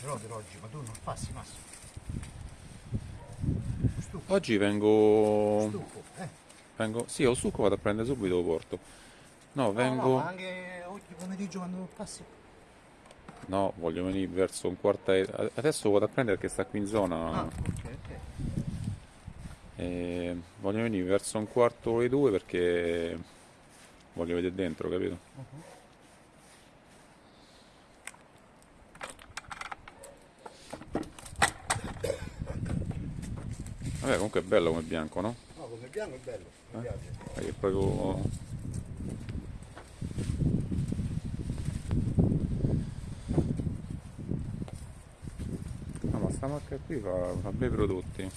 per oggi, ma tu non passi Massimo. Stucco, Oggi vengo... stucco, eh. vengo... Sì, ho succo, vado a prendere subito, lo porto. No, No, vengo... no, ma anche oggi pomeriggio quando passi. No, voglio venire verso un quarto... Adesso vado a prendere perché sta qui in zona. Ah, ok, ok. E voglio venire verso un quarto e due perché voglio vedere dentro, capito? Mhm. Vabbè, comunque è bello come bianco, no? No, come bianco è bello, mi Eh? piace. Perché è proprio... No, ma sta marca qui fa, fa bei prodotti.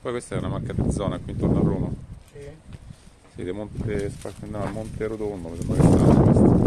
Poi questa è una marca di zona qui intorno a Roma. Sì. Sì, di Monte, no, Monte Rotondo, mi sembra che sta.